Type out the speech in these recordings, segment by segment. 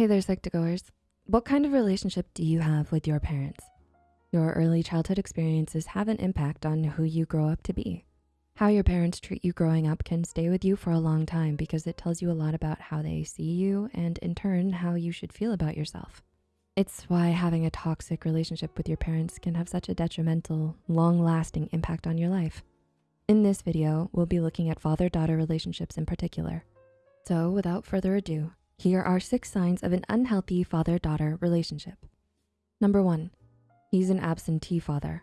Hey there, Psych2Goers. What kind of relationship do you have with your parents? Your early childhood experiences have an impact on who you grow up to be. How your parents treat you growing up can stay with you for a long time because it tells you a lot about how they see you and in turn, how you should feel about yourself. It's why having a toxic relationship with your parents can have such a detrimental, long-lasting impact on your life. In this video, we'll be looking at father-daughter relationships in particular. So without further ado, here are six signs of an unhealthy father-daughter relationship. Number one, he's an absentee father.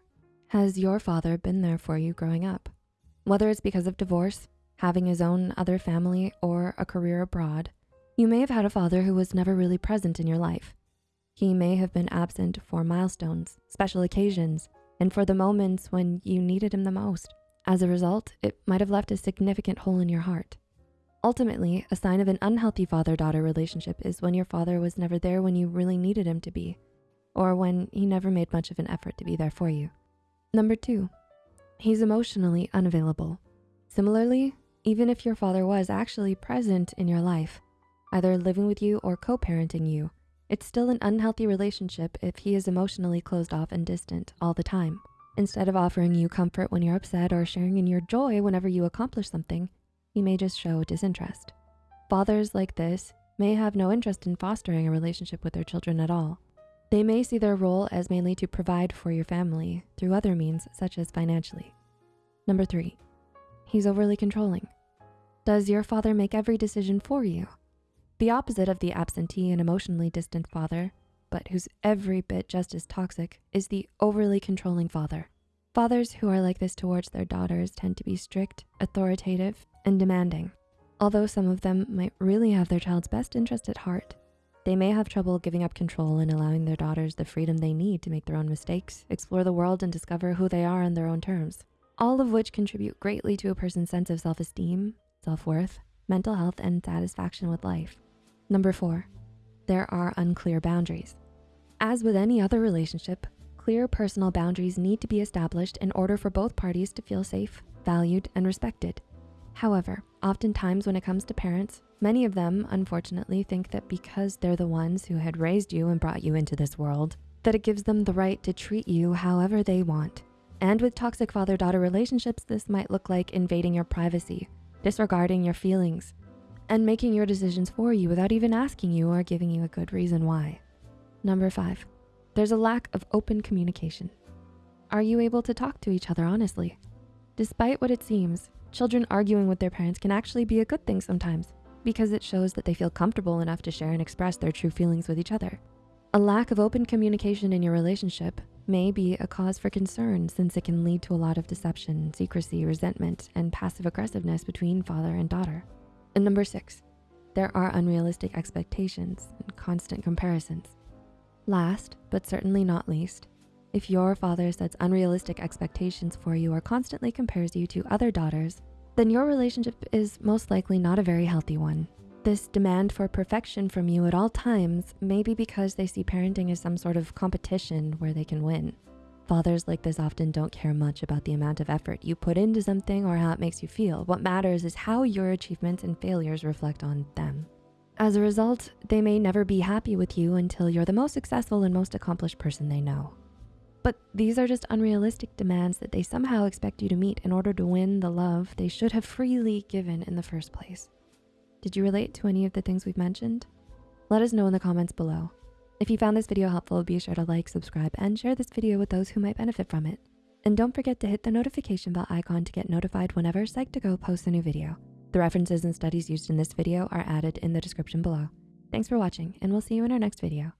Has your father been there for you growing up? Whether it's because of divorce, having his own other family, or a career abroad, you may have had a father who was never really present in your life. He may have been absent for milestones, special occasions, and for the moments when you needed him the most. As a result, it might have left a significant hole in your heart. Ultimately, a sign of an unhealthy father-daughter relationship is when your father was never there when you really needed him to be, or when he never made much of an effort to be there for you. Number two, he's emotionally unavailable. Similarly, even if your father was actually present in your life, either living with you or co-parenting you, it's still an unhealthy relationship if he is emotionally closed off and distant all the time. Instead of offering you comfort when you're upset or sharing in your joy whenever you accomplish something, he may just show disinterest. Fathers like this may have no interest in fostering a relationship with their children at all. They may see their role as mainly to provide for your family through other means such as financially. Number three, he's overly controlling. Does your father make every decision for you? The opposite of the absentee and emotionally distant father, but who's every bit just as toxic, is the overly controlling father. Fathers who are like this towards their daughters tend to be strict, authoritative, and demanding. Although some of them might really have their child's best interest at heart, they may have trouble giving up control and allowing their daughters the freedom they need to make their own mistakes, explore the world, and discover who they are on their own terms. All of which contribute greatly to a person's sense of self-esteem, self-worth, mental health, and satisfaction with life. Number four, there are unclear boundaries. As with any other relationship, clear personal boundaries need to be established in order for both parties to feel safe, valued, and respected. However, oftentimes when it comes to parents, many of them unfortunately think that because they're the ones who had raised you and brought you into this world, that it gives them the right to treat you however they want. And with toxic father-daughter relationships, this might look like invading your privacy, disregarding your feelings, and making your decisions for you without even asking you or giving you a good reason why. Number five, there's a lack of open communication. Are you able to talk to each other honestly? Despite what it seems, children arguing with their parents can actually be a good thing sometimes because it shows that they feel comfortable enough to share and express their true feelings with each other. A lack of open communication in your relationship may be a cause for concern since it can lead to a lot of deception, secrecy, resentment, and passive aggressiveness between father and daughter. And number six, there are unrealistic expectations and constant comparisons. Last, but certainly not least, if your father sets unrealistic expectations for you or constantly compares you to other daughters, then your relationship is most likely not a very healthy one. This demand for perfection from you at all times may be because they see parenting as some sort of competition where they can win. Fathers like this often don't care much about the amount of effort you put into something or how it makes you feel. What matters is how your achievements and failures reflect on them. As a result, they may never be happy with you until you're the most successful and most accomplished person they know. But these are just unrealistic demands that they somehow expect you to meet in order to win the love they should have freely given in the first place. Did you relate to any of the things we've mentioned? Let us know in the comments below. If you found this video helpful, be sure to like, subscribe, and share this video with those who might benefit from it. And don't forget to hit the notification bell icon to get notified whenever Psych2Go posts a new video. The references and studies used in this video are added in the description below. Thanks for watching and we'll see you in our next video.